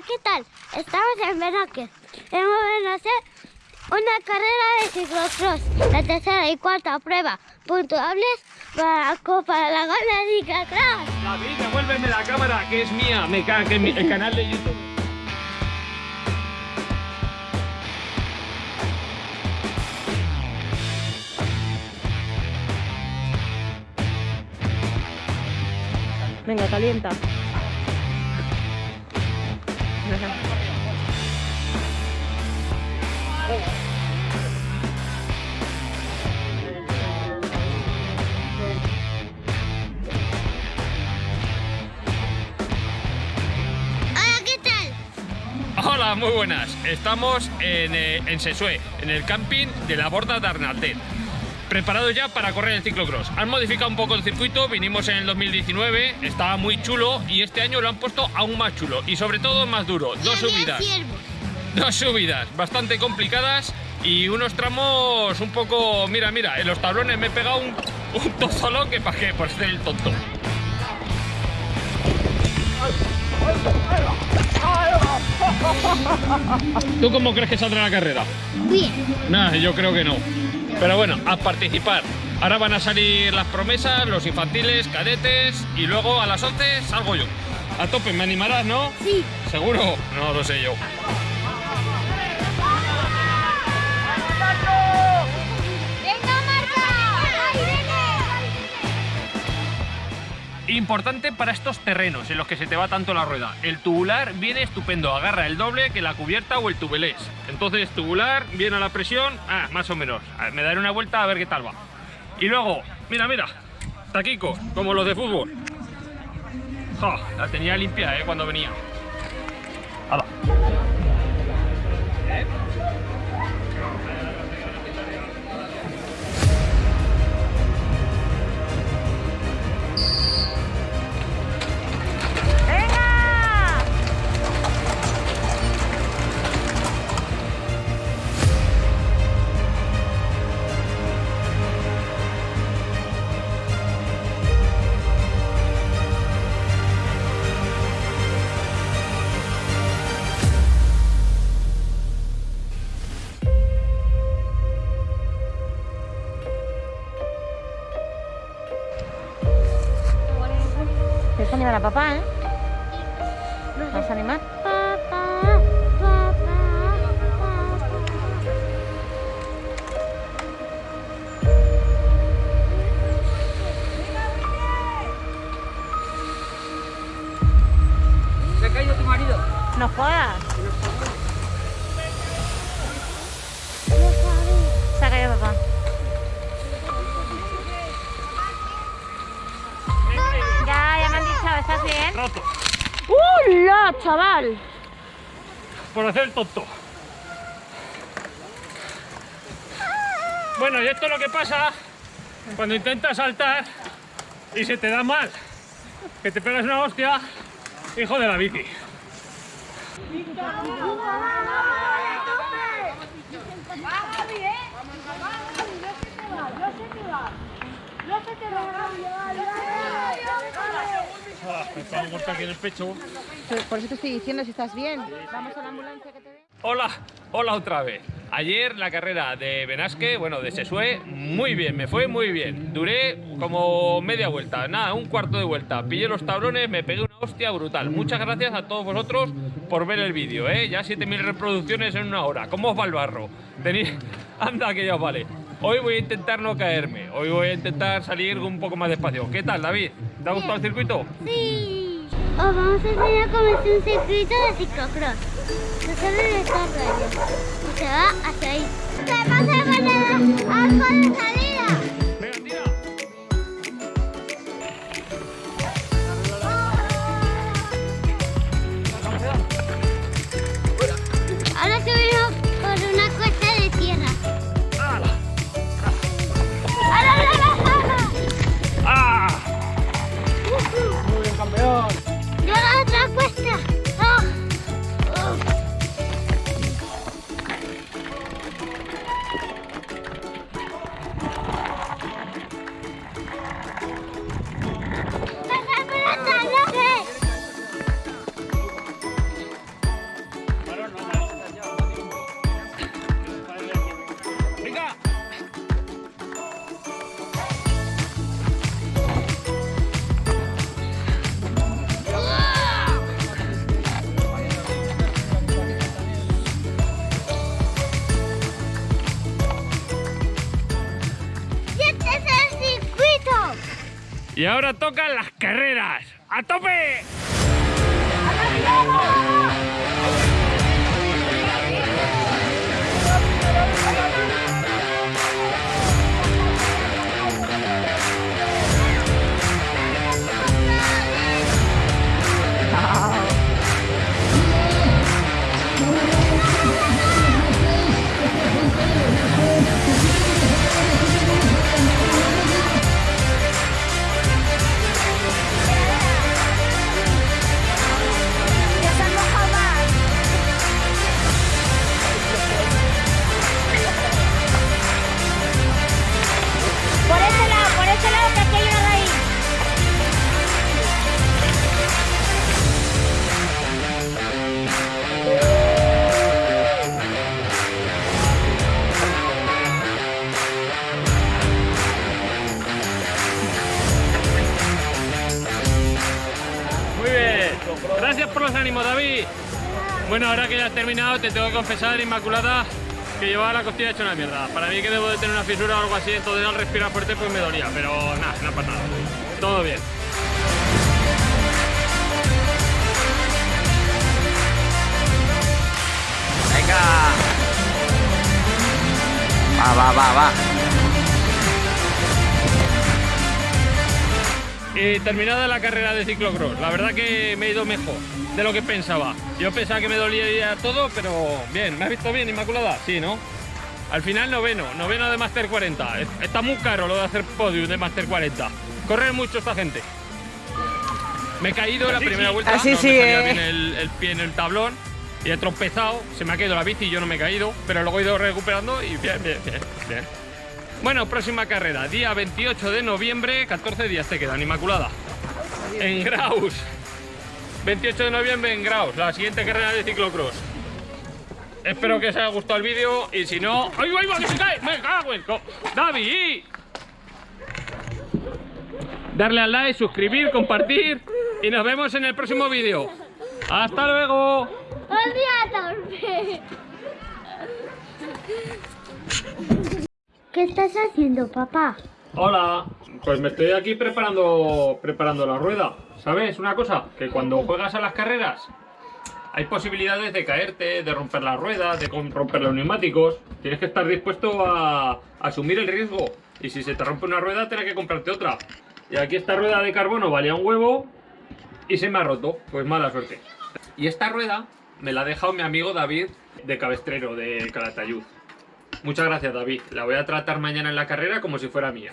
Hola, ¿qué tal? Estamos en Benasque. Hemos venido a hacer una carrera de ciclocross. La tercera y cuarta prueba puntuables para la Copa de la Gana Ciclocross. David, devuélveme la cámara, que es mía. Me caga que mi el canal de YouTube. Venga, calienta. Hola, muy buenas. Estamos en, eh, en Sesue, en el camping de la Borda de Arnaldet. Preparados ya para correr el ciclocross. Han modificado un poco el circuito, vinimos en el 2019, estaba muy chulo y este año lo han puesto aún más chulo y sobre todo más duro. Dos subidas. Dos subidas bastante complicadas y unos tramos un poco... Mira, mira, en los tablones me he pegado un, un tozolón que para qué, por ser el tonto. ¿Tú cómo crees que saldrá la carrera? Bien. Nada, yo creo que no. Pero bueno, a participar. Ahora van a salir las promesas, los infantiles, cadetes y luego a las 11 salgo yo. A tope, ¿me animarás, no? Sí. ¿Seguro? No lo sé yo. Importante para estos terrenos en los que se te va tanto la rueda. El tubular viene estupendo, agarra el doble que la cubierta o el tubelés. Entonces, tubular, viene a la presión, ah, más o menos. Me daré una vuelta a ver qué tal va. Y luego, mira, mira, taquico, como los de fútbol. La tenía limpia, eh, cuando venía. Hala. Animar a papá, ¿eh? ¿Vas a animar? Papá, papá, papá. No jodas. ¿Estás bien? Roto. ¡Hola, chaval! por hacer el tonto. Bueno, y esto es lo que pasa cuando intentas saltar y se te da mal. Que te pegas una hostia, hijo de la bici. Ah, me está muerta aquí en el pecho. Por eso te estoy diciendo si estás bien. Vamos a la ambulancia que te ve. Hola, hola otra vez. Ayer la carrera de Benasque, bueno, de Sesue, muy bien, me fue muy bien. Duré como media vuelta, nada, un cuarto de vuelta. Pillé los tablones, me pegué una hostia brutal. Muchas gracias a todos vosotros por ver el vídeo, ¿eh? Ya 7.000 reproducciones en una hora. ¿Cómo os va el barro? Tenéis... Anda, que ya os vale. Hoy voy a intentar no caerme. Hoy voy a intentar salir un poco más despacio. ¿Qué tal, David? ¿Te ha gustado el circuito? Sí. Os vamos a enseñar cómo es un circuito de ciclocross. Que sale de esta raya. Y se va hacia ahí. ¿Qué pasa con el Y ahora tocan las carreras. ¡A tope! Bueno, ahora que ya has terminado, te tengo que confesar, Inmaculada, que llevaba la costilla hecha una mierda. Para mí que debo de tener una fisura o algo así, entonces al respirar fuerte pues me dolía. Pero nada, no pasa nada. Todo bien. Venga. Va, va, va, va. Y terminada la carrera de ciclocross, la verdad que me he ido mejor de lo que pensaba. Yo pensaba que me dolía todo, pero bien, ¿me has visto bien, Inmaculada? Sí, ¿no? Al final noveno, noveno de Master 40. Es- Está muy caro lo de hacer podium de Master 40. Corre mucho esta gente. Me he caído en la primera vuelta, Así no sí, me eh. bien el, el pie en el tablón y he tropezado, se me ha caído la bici y yo no me he caído, pero luego he ido recuperando y bien, bien, bien, bien. Bueno, próxima carrera, día 28 de noviembre, 14 días te quedan, Inmaculada. En Graus. 28 de noviembre en Graus, la siguiente carrera de ciclocross. Espero que os haya gustado el vídeo y si no... ¡Ay, ay, que! ¡Me cago en ¡David! Darle al like, suscribir, compartir y nos vemos en el próximo vídeo. ¡Hasta luego! ¿Qué estás haciendo, papá? Hola, pues me estoy aquí preparando preparando la rueda. ¿Sabes una cosa? Que cuando juegas a las carreras hay posibilidades de caerte, de romper la rueda, de romper los neumáticos. Tienes que estar dispuesto a, a asumir el riesgo. Y si se te rompe una rueda, tienes que comprarte otra. Y aquí esta rueda de carbono valía un huevo y se me ha roto. Pues mala suerte. Y esta rueda me la ha dejado mi amigo David de Cabestrero, de Calatayud. Muchas gracias, David. La voy a tratar mañana en la carrera como si fuera mía.